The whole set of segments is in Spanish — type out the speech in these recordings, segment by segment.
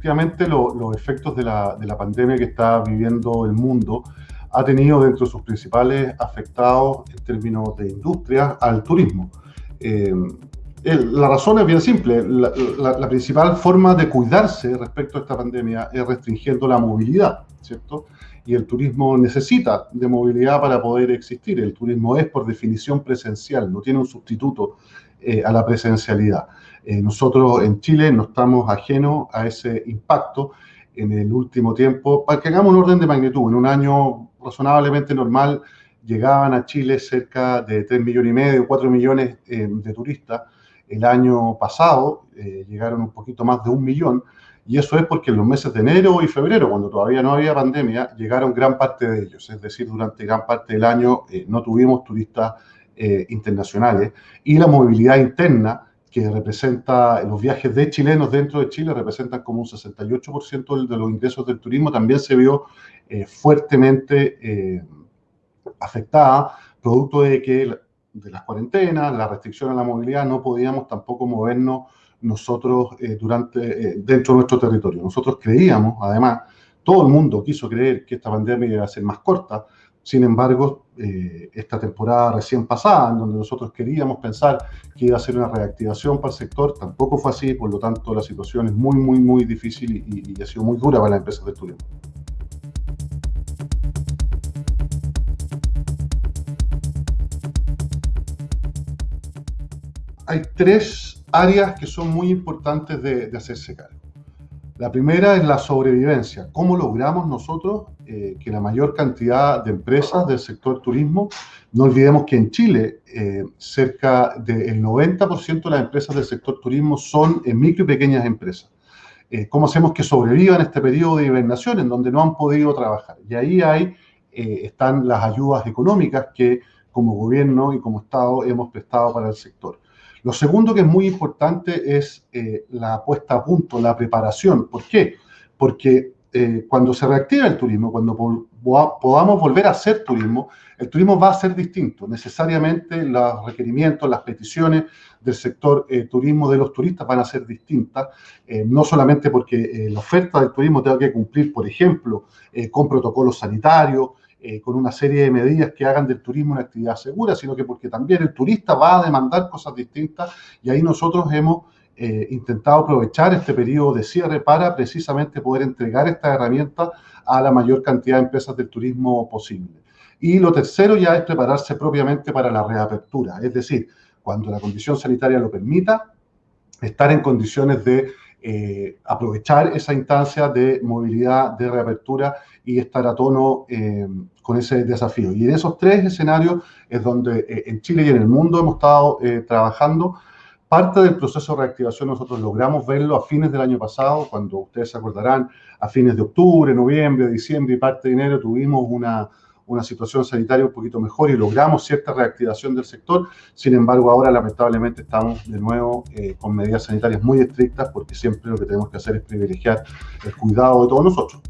efectivamente los efectos de la, de la, pandemia que está viviendo el mundo ha tenido dentro de sus principales afectados en términos de industria al turismo. Eh, la razón es bien simple. La, la, principal forma de cuidarse respecto a esta pandemia es restringiendo la movilidad, ¿cierto? Y el turismo necesita de movilidad para poder existir. El turismo es, por definición, presencial, no tiene un sustituto eh, a la presencialidad. Eh, nosotros en Chile no estamos ajenos a ese impacto en el último tiempo. Para que hagamos un orden de magnitud, en un año razonablemente normal llegaban a Chile cerca de 3 millones y medio, 4 millones eh, de turistas. El año pasado llegaron un poquito más de un millón. Y eso es porque en los meses de enero y febrero, cuando todavía no había pandemia, llegaron gran parte de ellos. Es decir, durante gran parte del año no tuvimos turistas eh, internacionales y la movilidad interna que representa los viajes de chilenos dentro de Chile representan como un 68% de los ingresos del turismo, también se vio eh, fuertemente eh, afectada, producto de que de las cuarentenas, la restricción a la movilidad, no podíamos tampoco movernos nosotros durante, dentro de nuestro territorio. Nosotros creíamos, además, todo el mundo quiso creer que esta pandemia iba a ser más corta, sin embargo, eh, esta temporada recién pasada, en donde nosotros queríamos pensar que iba a ser una reactivación para el sector, tampoco fue así, por lo tanto la situación es muy, muy, muy difícil y, ha sido muy dura para las empresas de turismo. Hay tres áreas que son muy importantes de hacerse cargo. La primera es la sobrevivencia. ¿Cómo logramos nosotros eh, que la mayor cantidad de empresas del sector turismo, no olvidemos que en Chile eh, cerca del 90% de las empresas del sector turismo son en micro y pequeñas empresas. Eh, ¿Cómo hacemos que sobrevivan este periodo de hibernación en donde no han podido trabajar? Y ahí están las ayudas económicas que como gobierno y como Estado hemos prestado para el sector. Lo segundo que es muy importante es la puesta a punto, la preparación. ¿Por qué? Porque eh, cuando se reactiva el turismo, cuando podamos volver a hacer turismo, el turismo va a ser distinto. Necesariamente los requerimientos, las peticiones del sector eh, turismo de los turistas van a ser distintas, eh, no solamente porque la oferta del turismo tenga que cumplir, por ejemplo, con protocolos sanitarios, con una serie de medidas que hagan del turismo una actividad segura, sino que porque también el turista va a demandar cosas distintas y ahí nosotros hemos eh, intentado aprovechar este periodo de cierre para precisamente poder entregar esta herramienta a la mayor cantidad de empresas del turismo posible. Y lo tercero ya es prepararse propiamente para la reapertura, es decir, cuando la condición sanitaria lo permita, estar en condiciones de eh, aprovechar esa instancia de movilidad, de reapertura y estar a tono eh, con ese desafío. Y en esos tres escenarios es donde en Chile y en el mundo hemos estado trabajando Parte del proceso de reactivación nosotros logramos verlo a fines del año pasado, cuando ustedes se acordarán, a fines de octubre, noviembre, diciembre y parte de enero tuvimos una, una situación sanitaria un poquito mejor y logramos cierta reactivación del sector. Sin embargo, ahora lamentablemente estamos de nuevo eh, con medidas sanitarias muy estrictas porque siempre lo que tenemos que hacer es privilegiar el cuidado de todos nosotros.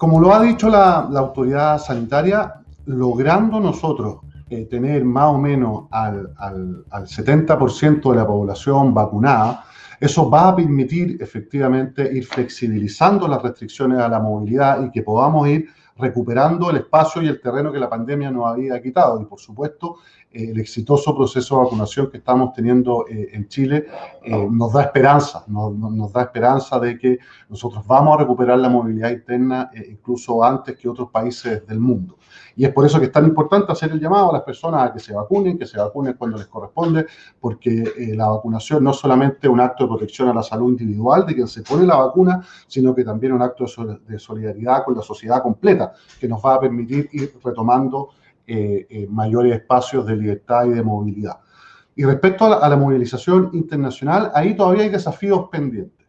Como lo ha dicho la, autoridad sanitaria, logrando nosotros eh, tener más o menos al, al, al 70% de la población vacunada, eso va a permitir efectivamente ir flexibilizando las restricciones a la movilidad y que podamos ir recuperando el espacio y el terreno que la pandemia nos había quitado. Y por supuesto, el exitoso proceso de vacunación que estamos teniendo eh, en Chile eh, nos da esperanza, nos, da esperanza de que nosotros vamos a recuperar la movilidad interna eh, incluso antes que otros países del mundo. Y es por eso que es tan importante hacer el llamado a las personas a que se vacunen, que se vacunen cuando les corresponde, porque la vacunación no es solamente un acto de protección a la salud individual de quien se pone la vacuna, sino que también un acto de solidaridad con la sociedad completa, que nos va a permitir ir retomando eh, eh, mayores espacios de libertad y de movilidad. Y respecto a la, movilización internacional, ahí todavía hay desafíos pendientes.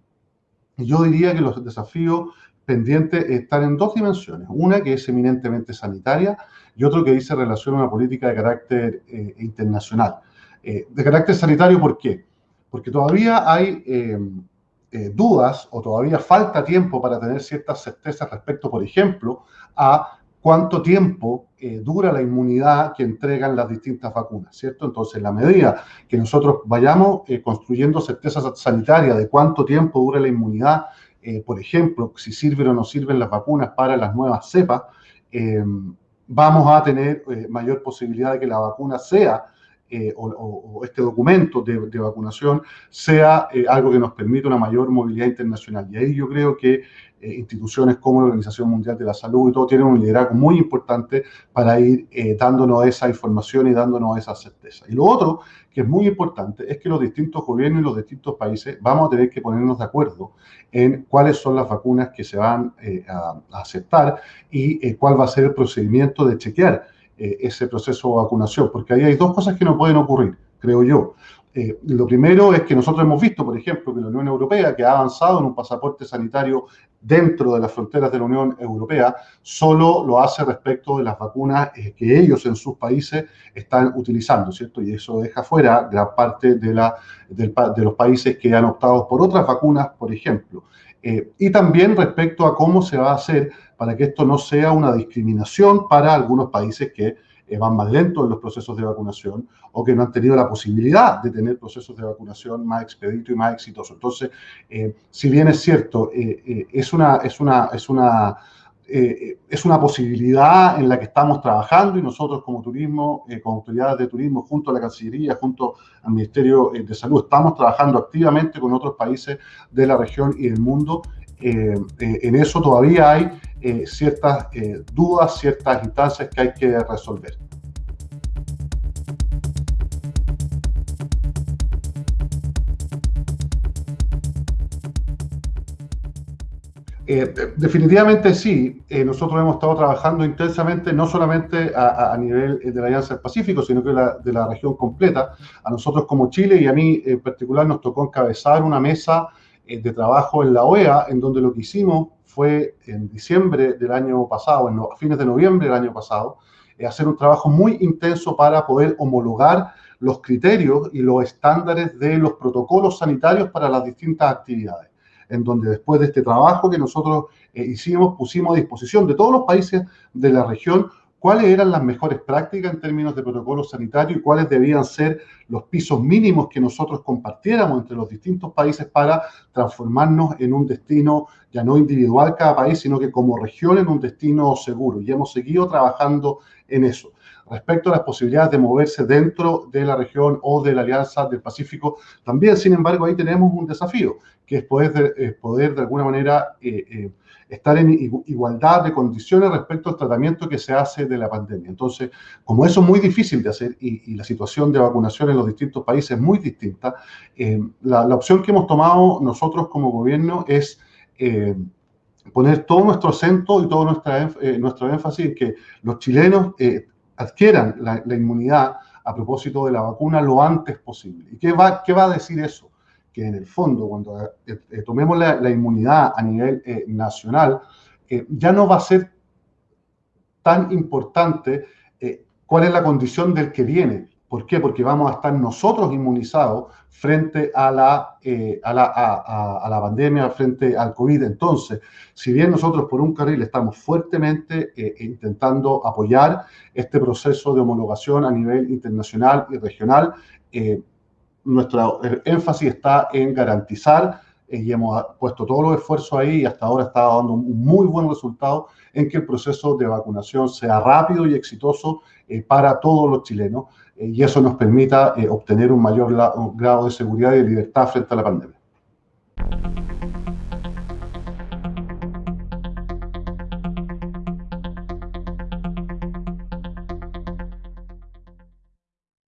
Y yo diría que los desafíos pendientes están en dos dimensiones. Una que es eminentemente sanitaria y otro que dice relación a una política de carácter eh, internacional. de carácter sanitario, ¿por qué? Porque todavía hay dudas o todavía falta tiempo para tener ciertas certezas respecto, por ejemplo, a cuánto tiempo dura la inmunidad que entregan las distintas vacunas, ¿cierto? Entonces, en la medida que nosotros vayamos construyendo certeza sanitaria de cuánto tiempo dura la inmunidad, por ejemplo, si sirven o no sirven las vacunas para las nuevas cepas, vamos a tener mayor posibilidad de que la vacuna sea eh, o, este documento de, vacunación sea eh, algo que nos permita una mayor movilidad internacional. Y ahí yo creo que eh, instituciones como la Organización Mundial de la Salud y todo tienen un liderazgo muy importante para ir dándonos esa información y dándonos esa certeza. Y lo otro que es muy importante es que los distintos gobiernos y los distintos países vamos a tener que ponernos de acuerdo en cuáles son las vacunas que se van a, a, aceptar y cuál va a ser el procedimiento de chequear eh, ese proceso de vacunación, porque ahí hay dos cosas que no pueden ocurrir, creo yo. Eh, lo primero es que nosotros hemos visto, por ejemplo, que la Unión Europea, que ha avanzado en un pasaporte sanitario dentro de las fronteras de la Unión Europea, solo lo hace respecto de las vacunas eh, que ellos en sus países están utilizando, ¿cierto? Y eso deja fuera gran parte de, los países que han optado por otras vacunas, por ejemplo. Y también respecto a cómo se va a hacer para que esto no sea una discriminación para algunos países que eh, van más lentos en los procesos de vacunación o que no han tenido la posibilidad de tener procesos de vacunación más expeditos y más exitosos. Entonces, eh, si bien es cierto, eh, es una, es una, es una es una posibilidad en la que estamos trabajando y nosotros como turismo, como autoridades de turismo, junto a la Cancillería, junto al Ministerio de Salud, estamos trabajando activamente con otros países de la región y del mundo eh, eh, en eso todavía hay eh, ciertas dudas, ciertas instancias que hay que resolver. Definitivamente sí. nosotros hemos estado trabajando intensamente, no solamente a, nivel de la Alianza del Pacífico, sino que de la región completa. A nosotros como Chile y a mí en particular nos tocó encabezar una mesa eh, de trabajo en la OEA, en donde lo que hicimos fue en diciembre del año pasado, en a fines de noviembre del año pasado, eh, hacer un trabajo muy intenso para poder homologar los criterios y los estándares de los protocolos sanitarios para las distintas actividades, en donde después de este trabajo que nosotros eh, hicimos, pusimos a disposición de todos los países de la región cuáles eran las mejores prácticas en términos de protocolo sanitario y cuáles debían ser los pisos mínimos que nosotros compartiéramos entre los distintos países para transformarnos en un destino ya no individual cada país, sino que como región en un destino seguro. Y hemos seguido trabajando en eso. Respecto a las posibilidades de moverse dentro de la región o de la Alianza del Pacífico, también, sin embargo, ahí tenemos un desafío, que es poder de, poder de alguna manera eh, eh, estar en igualdad de condiciones respecto al tratamiento que se hace de la pandemia. Entonces, como eso es muy difícil de hacer y, la situación de vacunación en los distintos países es muy distinta, eh, la, opción que hemos tomado nosotros como gobierno es eh, poner todo nuestro acento y todo nuestra, eh, nuestro énfasis en que los chilenos adquieran la, inmunidad a propósito de la vacuna lo antes posible. ¿Y qué va, qué va a decir eso? que en el fondo, cuando eh, eh, tomemos la, inmunidad a nivel eh, nacional, ya no va a ser tan importante cuál es la condición del que viene. ¿Por qué? Porque vamos a estar nosotros inmunizados frente a la, a la, a, la pandemia, frente al COVID. Entonces, si bien nosotros por un carril estamos fuertemente intentando apoyar este proceso de homologación a nivel internacional y regional, nuestro énfasis está en garantizar eh, y hemos puesto todos los esfuerzos ahí y hasta ahora está dando un muy buen resultado en que el proceso de vacunación sea rápido y exitoso eh, para todos los chilenos eh, y eso nos permita obtener un mayor grado de seguridad y de libertad frente a la pandemia.